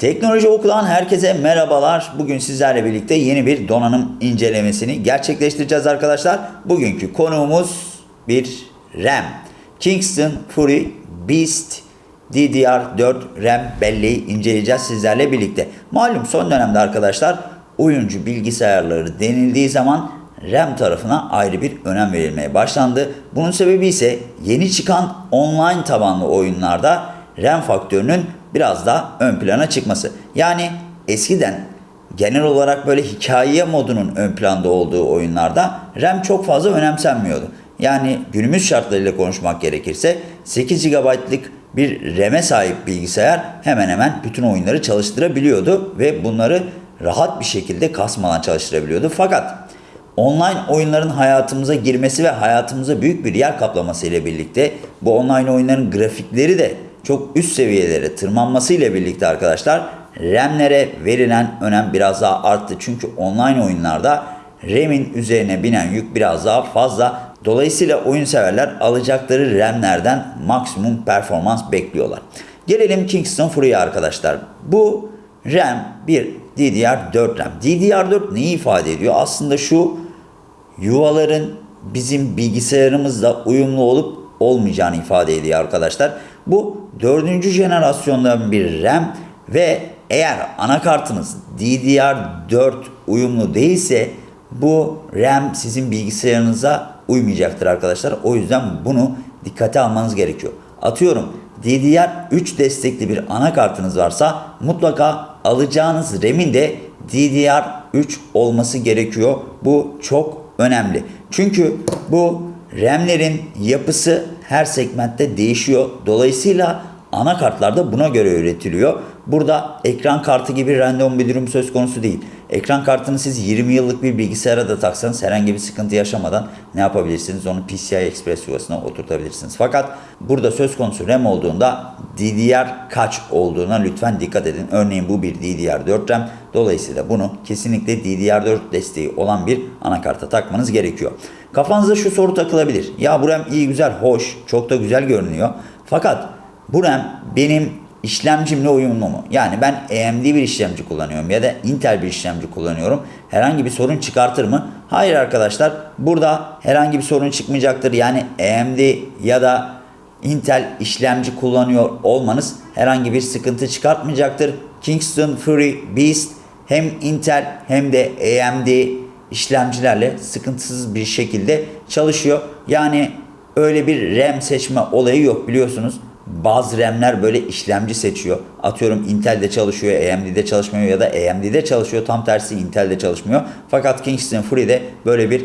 Teknoloji Oku'dan herkese merhabalar. Bugün sizlerle birlikte yeni bir donanım incelemesini gerçekleştireceğiz arkadaşlar. Bugünkü konuğumuz bir RAM. Kingston Fury Beast DDR4 RAM belleği inceleyeceğiz sizlerle birlikte. Malum son dönemde arkadaşlar oyuncu bilgisayarları denildiği zaman RAM tarafına ayrı bir önem verilmeye başlandı. Bunun sebebi ise yeni çıkan online tabanlı oyunlarda RAM faktörünün biraz daha ön plana çıkması. Yani eskiden genel olarak böyle hikaye modunun ön planda olduğu oyunlarda RAM çok fazla önemsenmiyordu. Yani günümüz şartlarıyla konuşmak gerekirse 8 GB'lık bir RAM'e sahip bilgisayar hemen hemen bütün oyunları çalıştırabiliyordu ve bunları rahat bir şekilde kasmadan çalıştırabiliyordu. Fakat online oyunların hayatımıza girmesi ve hayatımıza büyük bir yer kaplaması ile birlikte bu online oyunların grafikleri de çok üst seviyelere tırmanması ile birlikte arkadaşlar RAM'lere verilen önem biraz daha arttı. Çünkü online oyunlarda RAM'in üzerine binen yük biraz daha fazla. Dolayısıyla oyun severler alacakları RAM'lerden maksimum performans bekliyorlar. Gelelim Kingston Fury'e arkadaşlar. Bu RAM bir DDR4 RAM. DDR4 neyi ifade ediyor? Aslında şu yuvaların bizim bilgisayarımızla uyumlu olup olmayacağını ifade ediyor arkadaşlar. Bu dördüncü jenerasyondan bir RAM ve eğer anakartınız DDR4 uyumlu değilse bu RAM sizin bilgisayarınıza uymayacaktır arkadaşlar. O yüzden bunu dikkate almanız gerekiyor. Atıyorum DDR3 destekli bir anakartınız varsa mutlaka alacağınız RAM'in de DDR3 olması gerekiyor. Bu çok önemli. Çünkü bu RAM'lerin yapısı her segmentte değişiyor. Dolayısıyla anakartlar da buna göre üretiliyor. Burada ekran kartı gibi random bir durum söz konusu değil. Ekran kartını siz 20 yıllık bir bilgisayara da taksanız herhangi bir sıkıntı yaşamadan ne yapabilirsiniz? Onu PCI Express yuvasına oturtabilirsiniz. Fakat burada söz konusu RAM olduğunda DDR kaç olduğuna lütfen dikkat edin. Örneğin bu bir DDR4 RAM. Dolayısıyla bunu kesinlikle DDR4 desteği olan bir anakarta takmanız gerekiyor. Kafanıza şu soru takılabilir. Ya bu RAM iyi güzel, hoş, çok da güzel görünüyor. Fakat bu RAM benim işlemcimle uyumlu mu? Yani ben AMD bir işlemci kullanıyorum ya da Intel bir işlemci kullanıyorum. Herhangi bir sorun çıkartır mı? Hayır arkadaşlar. Burada herhangi bir sorun çıkmayacaktır. Yani AMD ya da Intel işlemci kullanıyor olmanız herhangi bir sıkıntı çıkartmayacaktır. Kingston Fury Beast hem Intel hem de AMD işlemcilerle sıkıntısız bir şekilde çalışıyor. Yani öyle bir RAM seçme olayı yok biliyorsunuz. Bazı RAM'ler böyle işlemci seçiyor. Atıyorum Intel'de çalışıyor, AMD'de çalışmıyor ya da AMD'de çalışıyor. Tam tersi Intel'de çalışmıyor. Fakat Kingston Fury'de böyle bir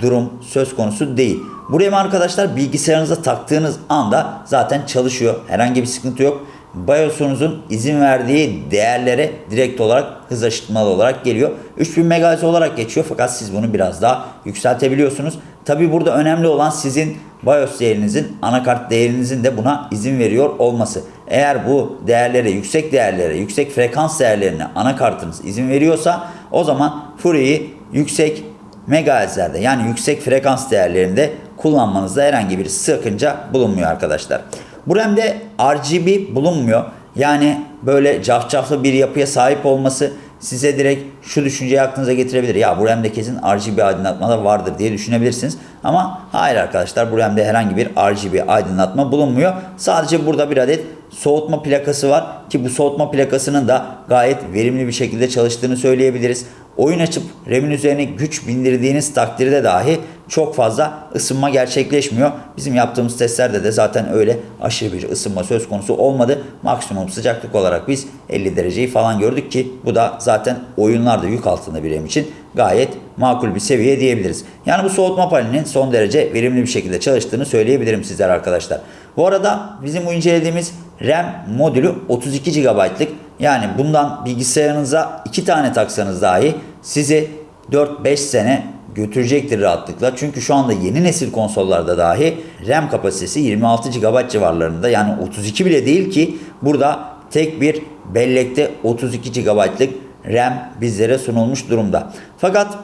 durum söz konusu değil. Bu RAM arkadaşlar bilgisayarınıza taktığınız anda zaten çalışıyor. Herhangi bir sıkıntı yok. BIOS'unuzun izin verdiği değerlere direkt olarak hız aşıtmalı olarak geliyor. 3000 MHz olarak geçiyor fakat siz bunu biraz daha yükseltebiliyorsunuz. Tabi burada önemli olan sizin BIOS değerinizin, anakart değerinizin de buna izin veriyor olması. Eğer bu değerlere, yüksek değerlere, yüksek frekans değerlerine anakartınız izin veriyorsa o zaman Fury'yi yüksek megahertzlerde yani yüksek frekans değerlerinde kullanmanızda herhangi bir sakınca bulunmuyor arkadaşlar. Bu RAM'de RGB bulunmuyor. Yani böyle cafcaflı bir yapıya sahip olması size direkt şu düşünceyi aklınıza getirebilir. Ya bu RAM'de kesin RGB aydınlatma vardır diye düşünebilirsiniz. Ama hayır arkadaşlar bu RAM'de herhangi bir RGB aydınlatma bulunmuyor. Sadece burada bir adet soğutma plakası var ki bu soğutma plakasının da gayet verimli bir şekilde çalıştığını söyleyebiliriz. Oyun açıp RAM'in üzerine güç bindirdiğiniz takdirde dahi çok fazla ısınma gerçekleşmiyor. Bizim yaptığımız testlerde de zaten öyle aşırı bir ısınma söz konusu olmadı. Maksimum sıcaklık olarak biz 50 dereceyi falan gördük ki bu da zaten oyunlarda yük altında bir RAM için gayet makul bir seviye diyebiliriz. Yani bu soğutma panelinin son derece verimli bir şekilde çalıştığını söyleyebilirim sizler arkadaşlar. Bu arada bizim bu incelediğimiz RAM modülü 32 GB'lık. Yani bundan bilgisayarınıza iki tane taksanız dahi sizi 4-5 sene götürecektir rahatlıkla. Çünkü şu anda yeni nesil konsollarda dahi RAM kapasitesi 26 GB civarlarında. Yani 32 bile değil ki burada tek bir bellekte 32 GB'lık RAM bizlere sunulmuş durumda. Fakat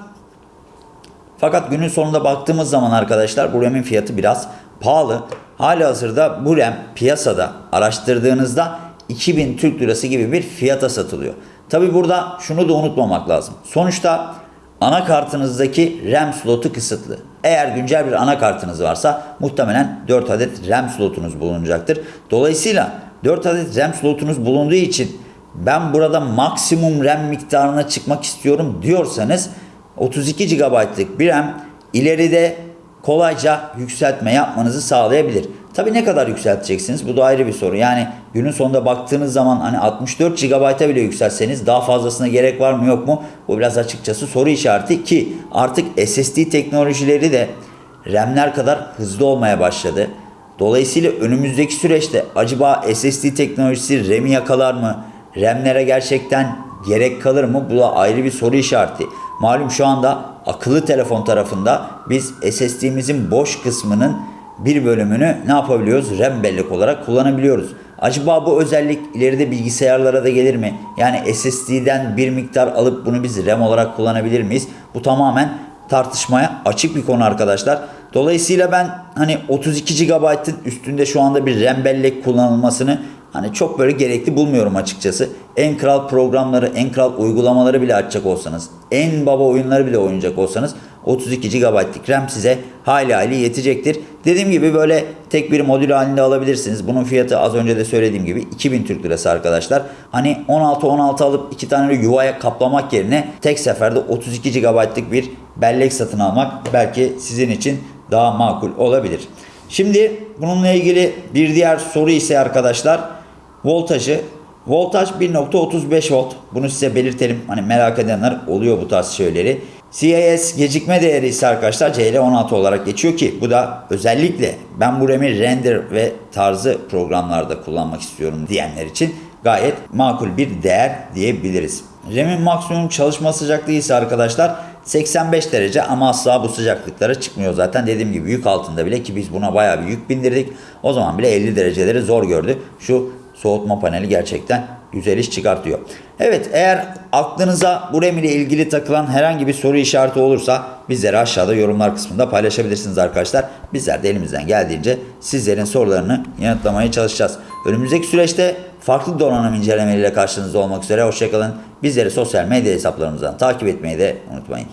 fakat günün sonunda baktığımız zaman arkadaşlar bu RAM'in fiyatı biraz pahalı. Hali hazırda bu RAM piyasada araştırdığınızda 2000 Türk Lirası gibi bir fiyata satılıyor. Tabi burada şunu da unutmamak lazım. Sonuçta anakartınızdaki RAM slotu kısıtlı. Eğer güncel bir anakartınız varsa muhtemelen 4 adet RAM slotunuz bulunacaktır. Dolayısıyla 4 adet RAM slotunuz bulunduğu için ben burada maksimum RAM miktarına çıkmak istiyorum diyorsanız 32 GB'lık bir RAM ileride kolayca yükseltme yapmanızı sağlayabilir. Tabii ne kadar yükselteceksiniz? Bu da ayrı bir soru. Yani günün sonunda baktığınız zaman hani 64 GB'a bile yükseltseniz daha fazlasına gerek var mı yok mu? Bu biraz açıkçası soru işareti ki artık SSD teknolojileri de RAM'ler kadar hızlı olmaya başladı. Dolayısıyla önümüzdeki süreçte acaba SSD teknolojisi RAM'i yakalar mı? RAM'lere gerçekten gerek kalır mı? Bu da ayrı bir soru işareti. Malum şu anda akıllı telefon tarafında biz SSD'mizin boş kısmının bir bölümünü ne yapabiliyoruz? RAM bellek olarak kullanabiliyoruz. Acaba bu özellik ileride bilgisayarlara da gelir mi? Yani SSD'den bir miktar alıp bunu biz RAM olarak kullanabilir miyiz? Bu tamamen tartışmaya açık bir konu arkadaşlar. Dolayısıyla ben hani 32 GB'ın üstünde şu anda bir RAM bellek kullanılmasını hani çok böyle gerekli bulmuyorum açıkçası. En kral programları, en kral uygulamaları bile açacak olsanız, en baba oyunları bile oynayacak olsanız 32 GB'lık RAM size hayli hayli yetecektir. Dediğim gibi böyle tek bir modül halinde alabilirsiniz. Bunun fiyatı az önce de söylediğim gibi 2000 Türk Lirası arkadaşlar. Hani 16-16 alıp iki tane yuvaya kaplamak yerine tek seferde 32 GB'lık bir bellek satın almak belki sizin için daha makul olabilir. Şimdi bununla ilgili bir diğer soru ise arkadaşlar voltajı. Voltaj 1.35 volt. Bunu size belirtelim. Hani merak edenler oluyor bu tarz şeyleri. CIS gecikme değeri ise arkadaşlar CL16 olarak geçiyor ki bu da özellikle ben bu RAM'i render ve tarzı programlarda kullanmak istiyorum diyenler için gayet makul bir değer diyebiliriz. RAM'in maksimum çalışma sıcaklığı ise arkadaşlar 85 derece ama asla bu sıcaklıklara çıkmıyor zaten. Dediğim gibi yük altında bile ki biz buna bayağı bir yük bindirdik. O zaman bile 50 dereceleri zor gördü. Şu soğutma paneli gerçekten güzel iş çıkartıyor. Evet eğer aklınıza bu RAM ile ilgili takılan herhangi bir soru işareti olursa bizlere aşağıda yorumlar kısmında paylaşabilirsiniz arkadaşlar. Bizler de elimizden geldiğince sizlerin sorularını yanıtlamaya çalışacağız. Önümüzdeki süreçte farklı donanım incelemeleriyle karşınızda olmak üzere. Hoşçakalın. Bizleri sosyal medya hesaplarımızdan takip etmeyi de unutmayın.